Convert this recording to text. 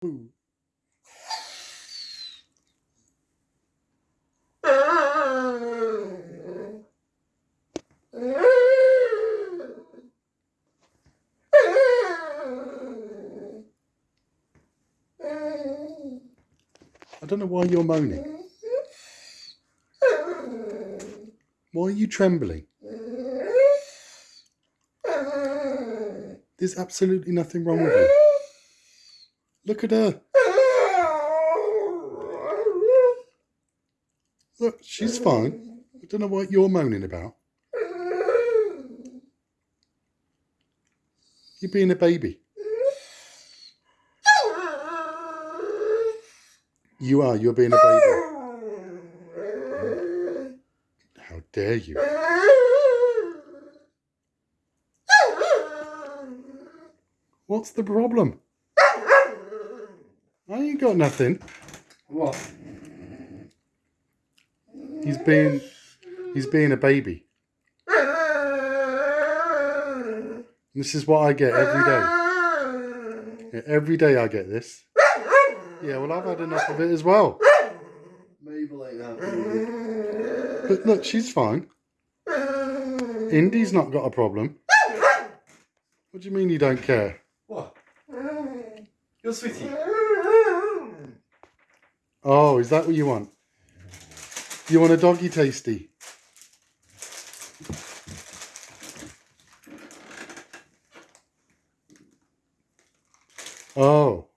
Boo. I don't know why you're moaning. Why are you trembling? There's absolutely nothing wrong with you. Look at her. Look, she's fine. I don't know what you're moaning about. You're being a baby. You are. You're being a baby. How dare you? What's the problem? I ain't got nothing. What? He's being he's being a baby. This is what I get every day. Yeah, every day I get this. Yeah, well I've had enough of it as well. Mabel ain't happy. But look, she's fine. Indy's not got a problem. What do you mean you don't care? What? You're sweetie. Oh, is that what you want? You want a doggy tasty? Oh.